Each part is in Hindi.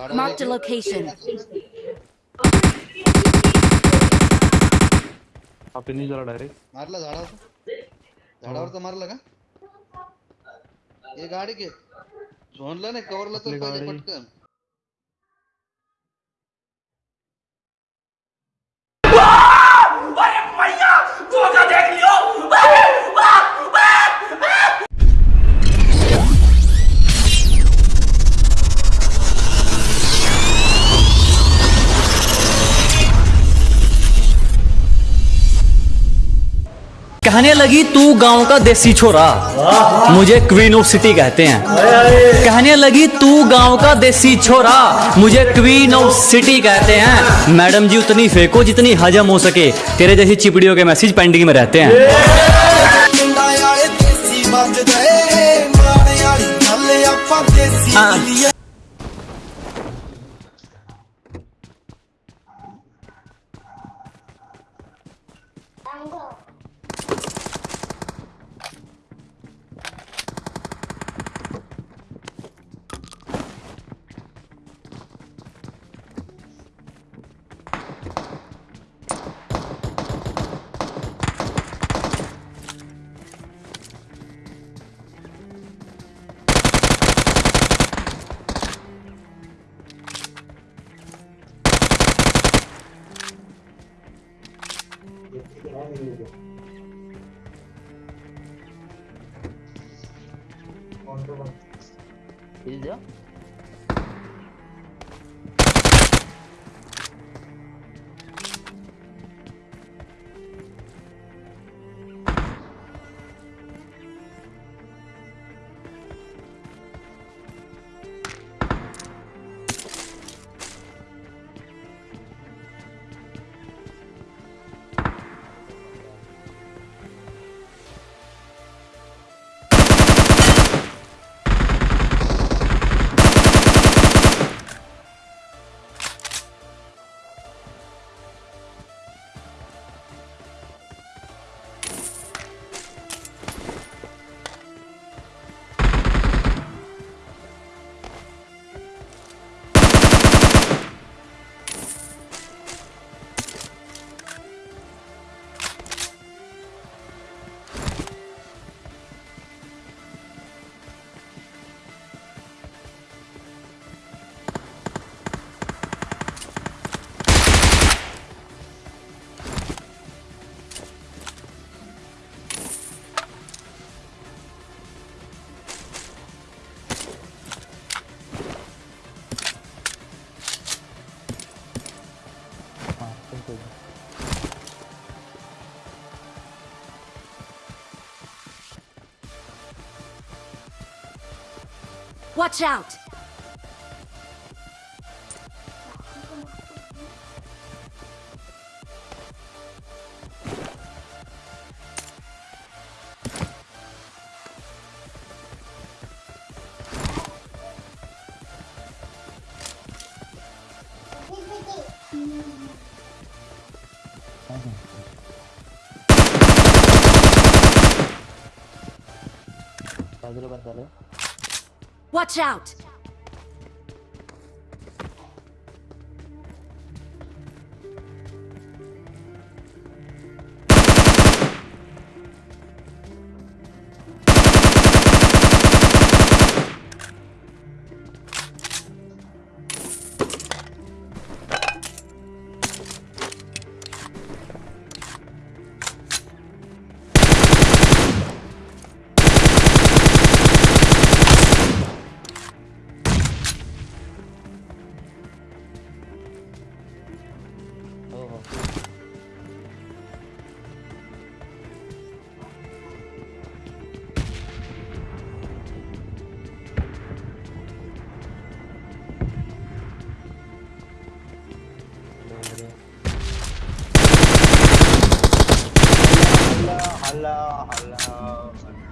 ते Marked a location. हा फिनिश झाला डायरेक्ट मारला झाडावर झाडावर तर मारला का? हे गाडी घे झोनला नाही कवरला तर पाहिजे गाडी. पटकन। कहने लगी, तू गाँव का देसी छोरा। मुझे क्वीन ऑफ़ सिटी कहते हैं। कहने लगी, तू गाँव का देसी छोरा। मुझे क्वीन ऑफ़ सिटी कहते हैं। मैडम जी, उतनी फेंको जितनी हजम हो सके। तेरे जैसी चिपड़ियों के मैसेज पेंडिंग में रहते हैं। Watch out! Watch out!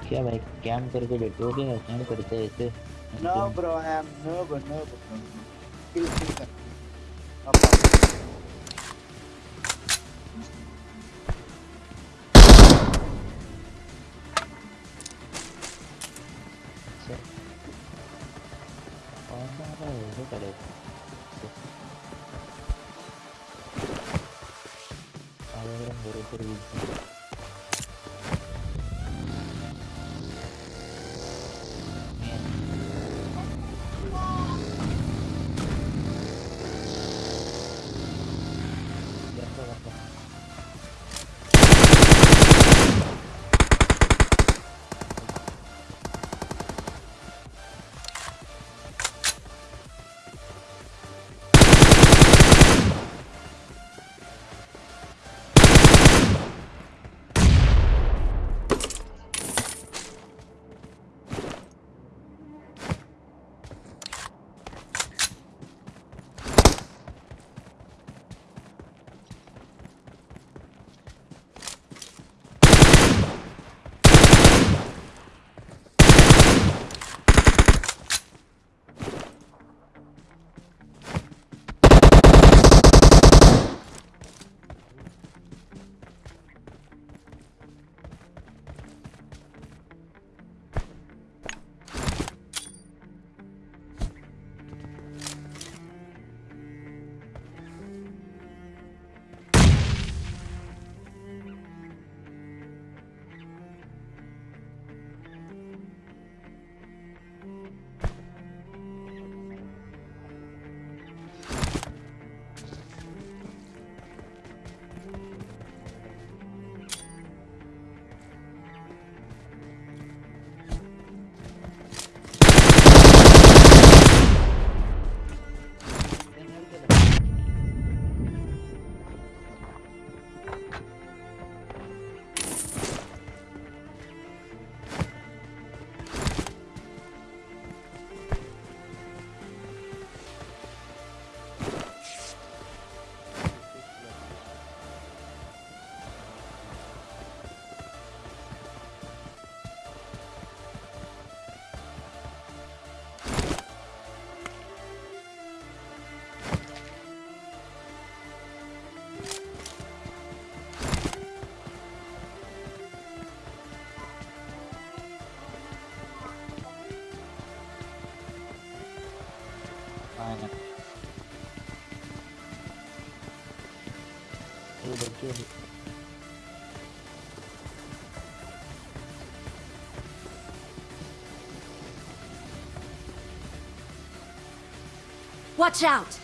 क्या भाई कैम करके बैठे हो क्या कैम करते हैं ऐसे No, bro, I am nervous, nervous. bro. Kill, kill, kill. itu Watch out!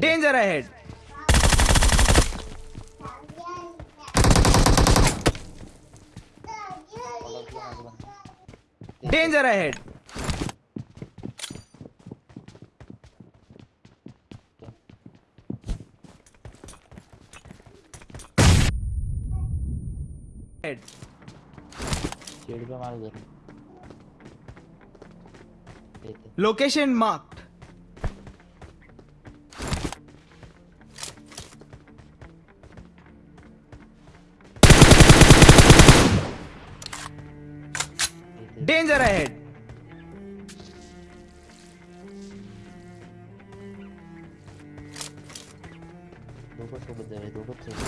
Danger ahead danger ahead location mark Danger ahead! Go, go.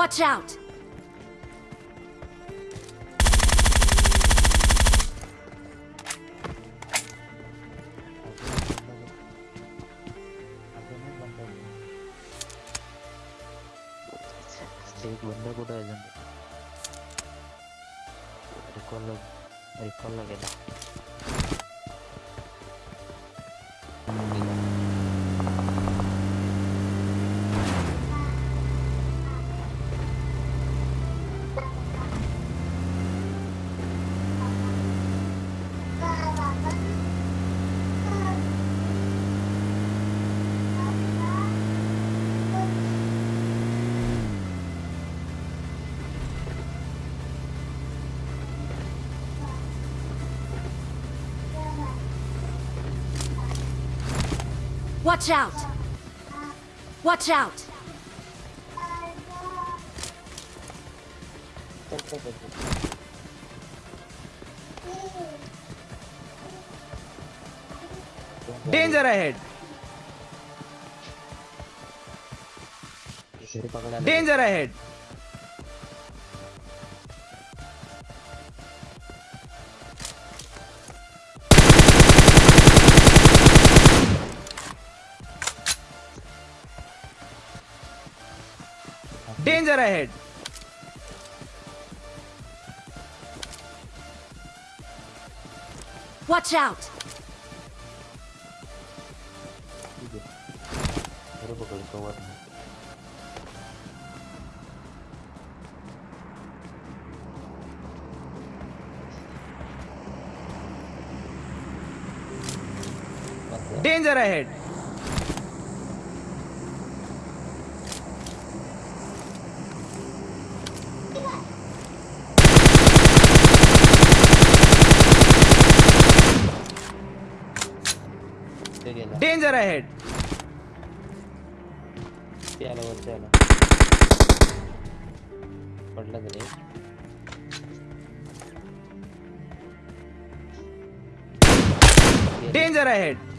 Watch out! bunda கூட இருந்து ரிகால் ரிகால் ஆகிடா Watch out! Watch out! Danger ahead! Danger ahead! head. Watch out! Danger ahead! ते गेला Danger ahead! ते आला वरती आला पडला तरी Danger ahead!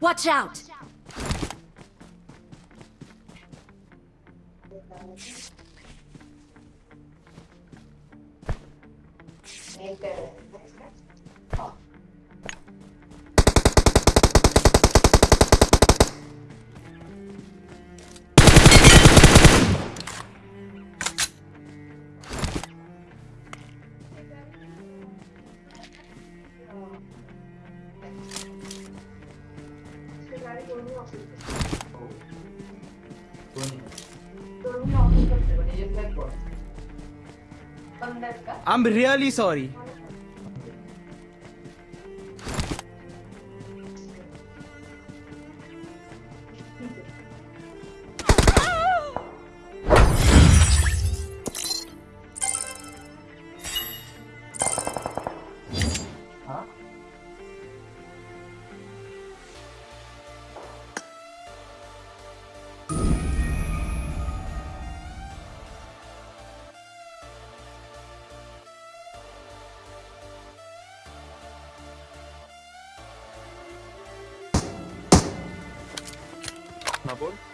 Watch out! I'm really sorry. favor.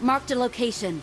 Marked a location.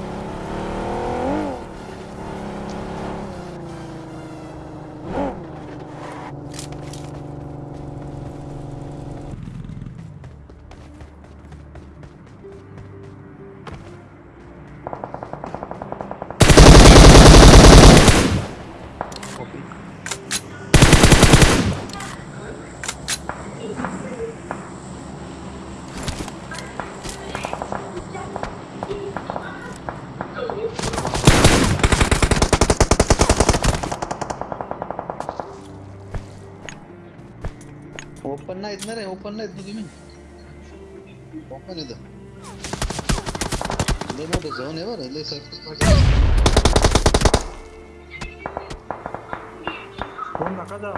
Open ना रे ओपन ना तुम्ही. ओपन येतं लय मोठं झोन आहे बरं लय सर कोण नका जा.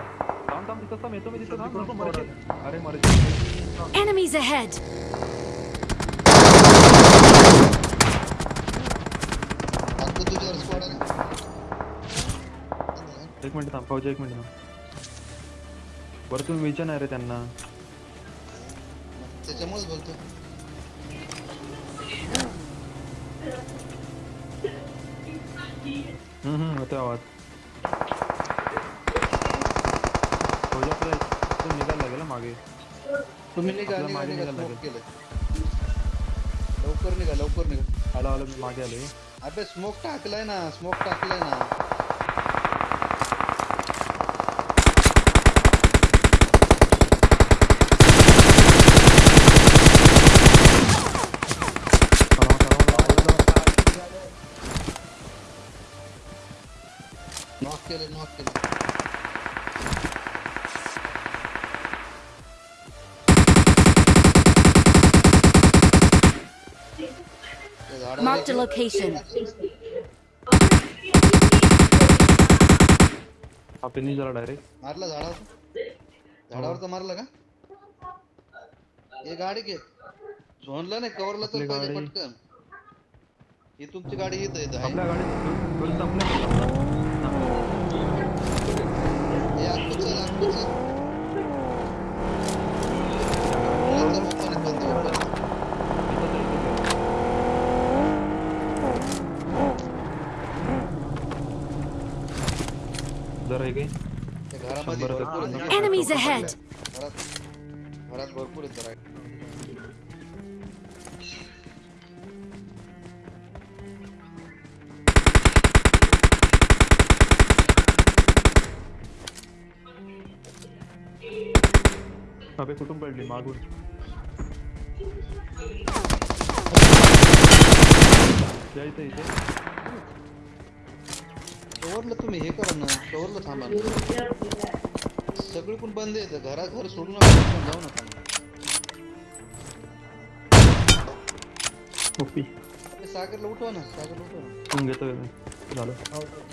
थांब थांब तिथं थांब येतो मी थांब नको मरशील अरे मरशील Enemies ahead! स्क्वॉड एक मिनट थांब पाहू एक मिनट थांब. बरं तुम्ही विचार नाही रे त्यांना. त्याच्यामुळेच बोलतो. हम्म हम्म होते आवाज. निघायला लागेल मागे. तुम्ही निघा आपल्या निघा मागे निघा निघायला केलं लवकर निघा लवकर निघा. आलो आलो मागे आलोय. अबे स्मोक टाकलाय ना स्मोक टाकलाय ना. Marked a location. आपण जरा डायरेक्ट मारला झाडावर झाडावर तर मारला का? हे गाडी घे झोनला नाही कव्हरला तर पाहिजे गाडी. पटकन। ही तुमची गाडी येत येत आहे. आपल्या गाडीत फुल संपलं हे आतमध्ये चल, आतमध्ये चल. नंतर open आहे, बंद open आहे. जरा एक आहे त्या घरामध्ये शंभर भरपूर आहेत टक्के. ना. Enemies ahead. अबे कुठून पडली मागून। या इथे इथे कवरला तुम्ही हे करा ना कवरला थांबा ना. सगळे पण बंद आहेत घरा घर सोडू नका पण जाऊ नका. सागरला उठवा ना सागरला उठवा ना.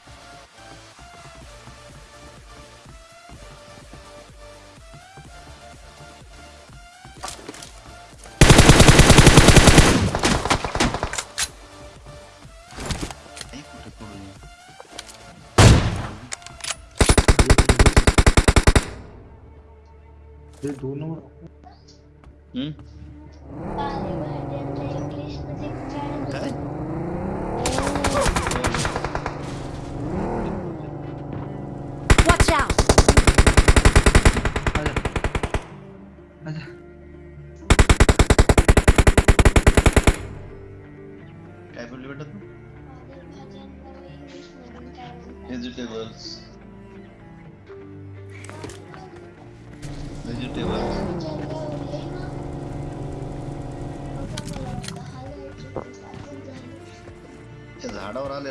嗯。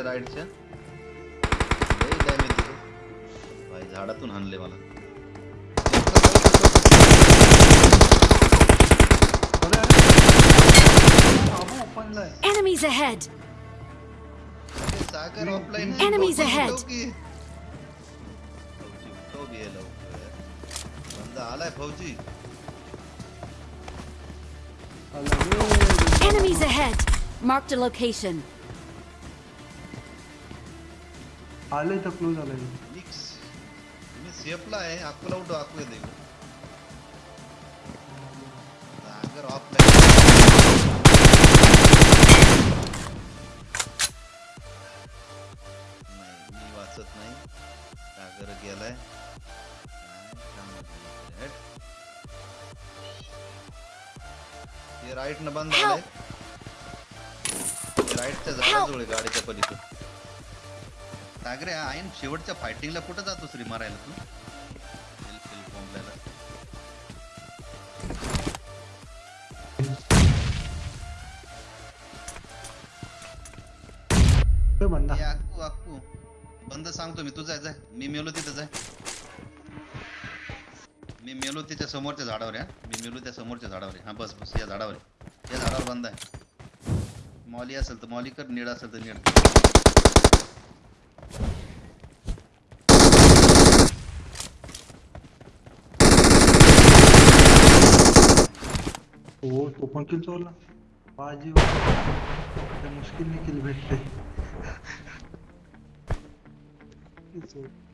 झाडावर आले राईडच्या लय डॅमेज दिलं भाई झाडातून हाणले मला Enemies ahead! अरे सागर ऑफलाईन Enemies ahead. बंदा आलाय फौजी Enemies ahead! Marked a location. आले क्लोज आले मिक्स मी सेफला आहे अकोला उठो अकोला देऊ सागर ऑफलाईन नाही मी वाचत नाही। सागर गेलाय. हे। राईट न बंद आलंय राईटच्या झाडाजवळ गाडीच्या पलीकडे सागरे हा ऐन शेवटच्या फायटिंगला कुठं जातोस रे मारायला तू? बंद सांगतो मी तू जाय जाय. मी मेलो तिथं जाय. मी मेलो तिच्या समोरच्या झाडावर हा. मी मेलो त्या समोरच्या झाडावर आहे हा. बस बस या झाडावर. या झाडावर बंद आहे. मॉली असेल तर मॉली कर निड असेल तर निड तो पण किल चोरला बाजी मुश्किल नहीं किल भेटते